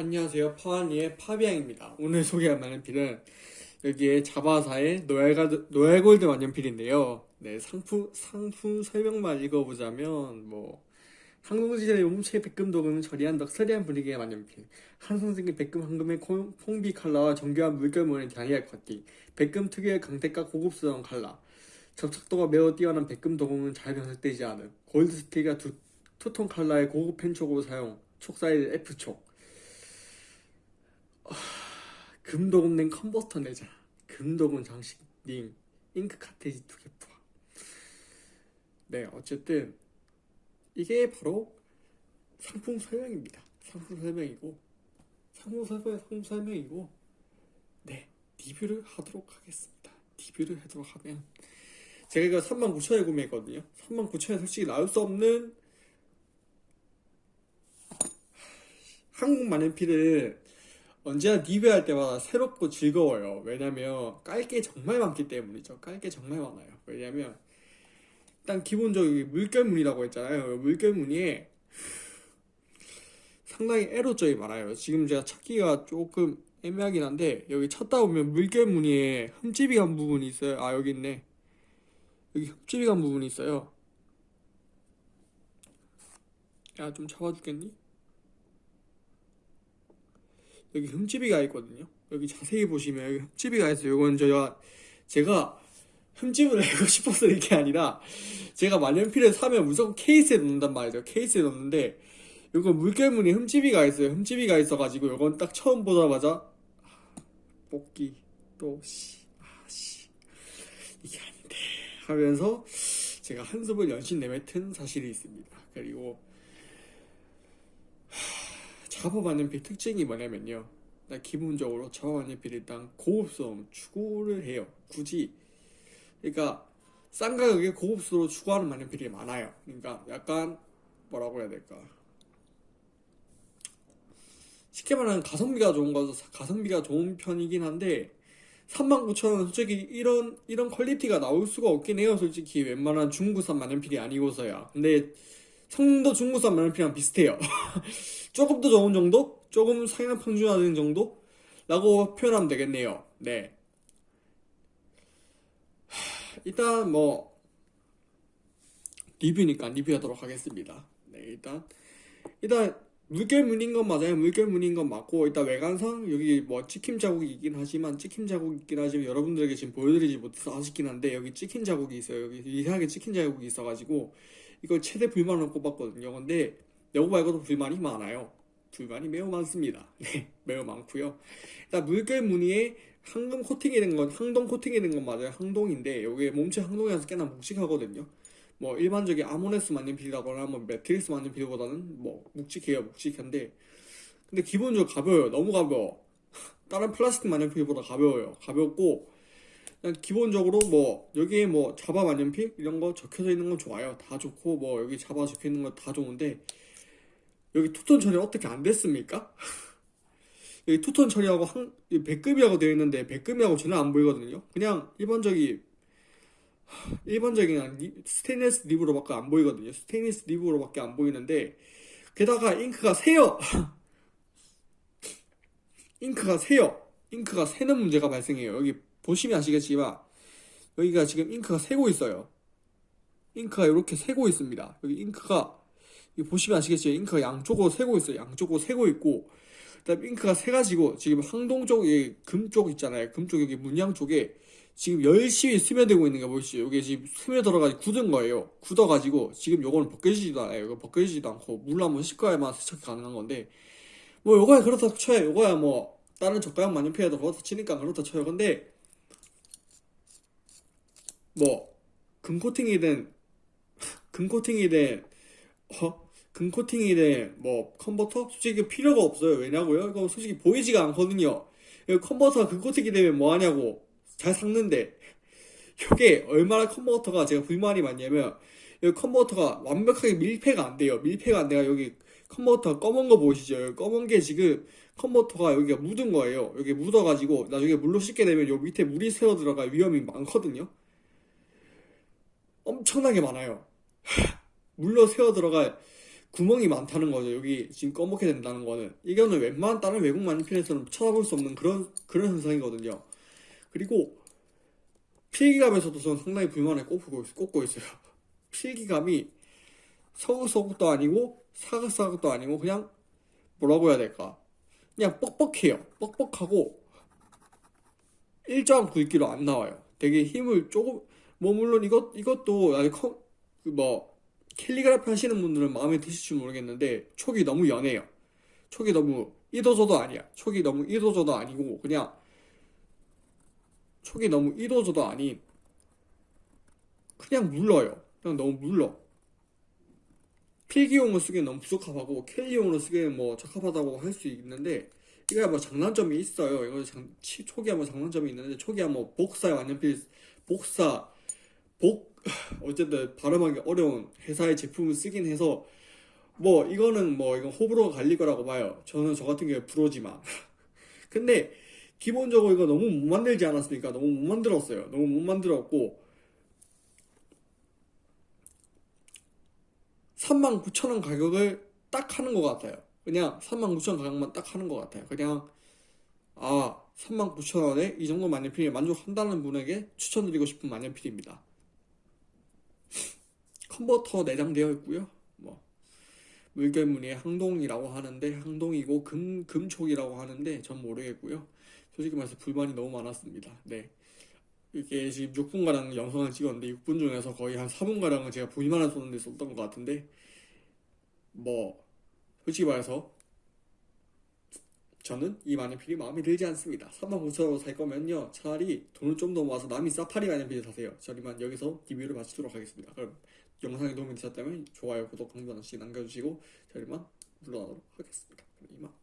안녕하세요. 파와니의 파비앙입니다. 오늘 소개할 만년필은 여기에 자바사의 Royal Gold 만년필인데요. 네, 상품, 상품 설명만 읽어보자면, 뭐, 항공지대 용체 백금 도금은 처리한 럭셔리한 분위기의 만년필. 환상적인 백금 황금의 콤- 콤비 컬러와 정교한 물결무늬 다이아 커팅. 백금 특유의 광택과 고급스러운 컬러. 접착도가 매우 뛰어난 백금 도금은 잘 변색되지 않은 골드 스틸과 두, 투톤 컬러의 고급 펜촉으로 사용. 촉 사이즈 F촉. 금도금 낸 컨버터 내장. 금도금 장식 링. 잉크 카트리지 두 개 포함. 네, 어쨌든 이게 바로 상품 설명입니다. 상품 설명이고 상품 설명 상품 설명이고 네 리뷰를 하도록 하겠습니다. 리뷰를 하도록 하면 제가 이거 39,000에 구매했거든요. 39,000에 솔직히 나올 수 없는 한국 만년필은 언제나 리뷰할 때마다 새롭고 즐거워요. 왜냐면 깔 게 정말 많기 때문이죠. 깔 게 정말 많아요. 왜냐면 일단 기본적으로 물결무늬라고 했잖아요. 물결무늬에 상당히 에러점이 많아요. 지금 제가 찾기가 조금 애매하긴 한데 여기 찾다 보면 물결무늬에 흠집이 간 부분이 있어요. 아 여기 있네. 여기 흠집이 간 부분이 있어요. 야 좀 잡아주겠니? 여기 흠집이가 있거든요. 여기 자세히 보시면 여기 흠집이가 있어요. 이건 제가 제가 흠집을 내고 싶어서 이게 아니라 제가 만년필을 사면 무조건 케이스에 넣는단 말이죠. 케이스에 넣는데 이거 물결무늬 흠집이가 있어요. 흠집이가 있어가지고 이건 딱 처음 보자마자 아, 뽑기 또씨 아씨 이게 아닌데 하면서 제가 한숨을 연신 내뱉은 사실이 있습니다. 그리고 작업 만년필 특징이 뭐냐면요. 기본적으로 작업 만년필 일단 고급스러움 추구를 해요. 굳이 그러니까 싼 가격에 고급스러워 추구하는 만년필이 많아요. 그러니까 약간 뭐라고 해야 될까? 쉽게 말하면 가성비가 좋은 거죠. 가성비가 좋은 편이긴 한데 39,000원 솔직히 이런 이런 퀄리티가 나올 수가 없긴 해요. 솔직히 웬만한 중국산 만년필이 아니고서야. 근데 성능도 중국산 만년필이랑 비슷해요. 조금 더 좋은 정도? 조금 상향 평준화된 정도? 라고 표현하면 되겠네요. 네. 일단 뭐 리뷰니까 리뷰하도록 하겠습니다. 네, 일단 일단 물결 무늬인 건 맞아요. 물결 무늬인 건 맞고 일단 외관상 여기 뭐 찍힘 자국이 있긴 하지만 찍힘 자국이 있긴 하지만 여러분들에게 지금 보여드리지 못해서 아쉽긴 한데 여기 찍힌 자국이 있어요. 여기 이상하게 찍힌 자국이 있어가지고 이걸 최대 불만으로 꼽았거든요. 근데 여거 말고도 불만이 많아요. 불만이 매우 많습니다. 네, 매우 많고요. 일단 물결 무늬에 황금 코팅이 된 건, 항동 코팅이 된 건 맞아요. 항동인데, 여기 몸체 항동이라서 꽤나 묵직하거든요. 뭐, 일반적인 아모네스 만년 필이라거나, 뭐, 매트리스 만년 필보다는 뭐, 묵직해요. 묵직한데. 근데 기본적으로 가벼워요. 너무 가벼워. 다른 플라스틱 만년 필보다 가벼워요. 가볍고, 그냥 기본적으로 뭐, 여기에 뭐, 자바 만년필? 이런 거 적혀져 있는 건 좋아요. 다 좋고, 뭐, 여기 자바 적혀 있는 거 다 좋은데, 여기 투톤 처리 어떻게 안 됐습니까? 여기 투톤 처리하고 한, 이 백금이라고 되어 있는데 백금이라고 전혀 안 보이거든요. 그냥 일반적인 일반적인 리- 스테인리스 nib으로밖에 안 보이거든요. 스테인리스 nib으로밖에 안 보이는데 게다가 잉크가 새요. 잉크가 새요. 잉크가 새는 문제가 발생해요. 여기 보시면 아시겠지만 여기가 지금 잉크가 새고 있어요. 잉크가 이렇게 새고 있습니다. 여기 잉크가 보시면 아시겠지만 잉크가 양쪽으로 새고 있어요. 양쪽으로 새고 있고 그다음 잉크가 새가지고 지금 황동 쪽에 금 쪽 있잖아요. 금 쪽 여기 문양 쪽에 지금 열심히 스며들고 있는 거 보이시죠? 여기 지금 스며들어가지고 굳은 거예요. 굳어가지고 지금 요거는 벗겨지지도 않아요. 이거 벗겨지지도 않고 물 한번 씻어야만 세척이 가능한 건데 뭐 요거야 그렇다 쳐요. 요거야 뭐 다른 저가형 만년필에도 그렇다 치니까 그렇다 쳐요. 근데 뭐 금코팅이든 금코팅이든 어? 금 코팅이든 뭐 컨버터? 솔직히 필요가 없어요. 왜냐고요? 이거 솔직히 보이지가 않거든요. 컨버터가 금 코팅이 되면 뭐 하냐고 잘 삭는데 이게 얼마나 컨버터가 제가 불만이 많냐면 여기 컨버터가 완벽하게 밀폐가 안 돼요. 밀폐가 안 돼가 여기 컨버터 검은 거 보이시죠? 여기 검은 게 지금 컨버터가 여기가 묻은 거예요. 여기 묻어가지고 나중에 물로 씻게 되면 요 밑에 물이 새어 들어갈 위험이 많거든요. 엄청나게 많아요. 물로 새어 들어갈 구멍이 많다는 거죠. 여기 지금 검게 된다는 거는 이거는 웬만한 다른 외국 마니필에서는 찾아볼 수 없는 그런 그런 현상이거든요. 그리고 필기감에서도 저는 상당히 불만을 꼽고, 있- 꼽고 있어요. 필기감이 서글서글도 아니고 사각사각도 아니고 그냥 뭐라고 해야 될까? 그냥 뻑뻑해요. 뻑뻑하고 일정한 굵기로 안 나와요. 되게 힘을 조금 뭐 물론 이것 이것도 아직 커, 그뭐 캘리그라피 하시는 분들은 마음에 드실지 모르겠는데 촉이 너무 연해요. 촉이 너무 이도저도 아니야. 촉이 너무 이도저도 아니고 그냥 촉이 너무 이도저도 아닌 그냥 물러요. 그냥 너무 물러. 필기용으로 쓰기엔 너무 부적합하고 캘리용으로 쓰기엔 뭐 적합하다고 할 수 있는데 이거야 뭐 장단점이 있어요. 이거 장, 치- 초기야 뭐 장단점이 있는데 초기야 뭐 복사에 완전필 복사 복 어쨌든 발음하기 어려운 회사의 제품을 쓰긴 해서 뭐 이거는 뭐 이건 호불호가 갈릴 거라고 봐요. 저는 저 같은 경우에 불호지만 근데 기본적으로 이거 너무 못 만들지 않았습니까? 너무 못 만들었어요. 너무 못 만들었고 39,000원 가격을 딱 하는 것 같아요. 그냥 39,000원 가격만 딱 하는 것 같아요. 그냥 아 39,000원에 이 정도 만년필에 만족한다는 분에게 추천드리고 싶은 만년필입니다. 컨버터 내장되어 있고요. 뭐 물결무늬의 항동이라고 하는데 항동이고 금 금촉이라고 하는데 전 모르겠고요. 솔직히 말해서 불만이 너무 많았습니다. 네. 이게 지금 6분가량 영상을 찍었는데 6분 중에서 거의 한 4분가량은 제가 불만을 쏟는 데 썼던 것 같은데 뭐 솔직히 말해서 저는 이 만년필이 마음에 들지 않습니다. 39,000원으로 살 거면요 차라리 돈을 좀 더 모아서 남이 사파리 만년필 사세요. 저희만 여기서 리뷰를 마치도록 하겠습니다. 그럼 영상이 도움이 되셨다면 좋아요, 구독, 공유 하나씩 남겨주시고 저희만 물러나도록 하겠습니다. 이만.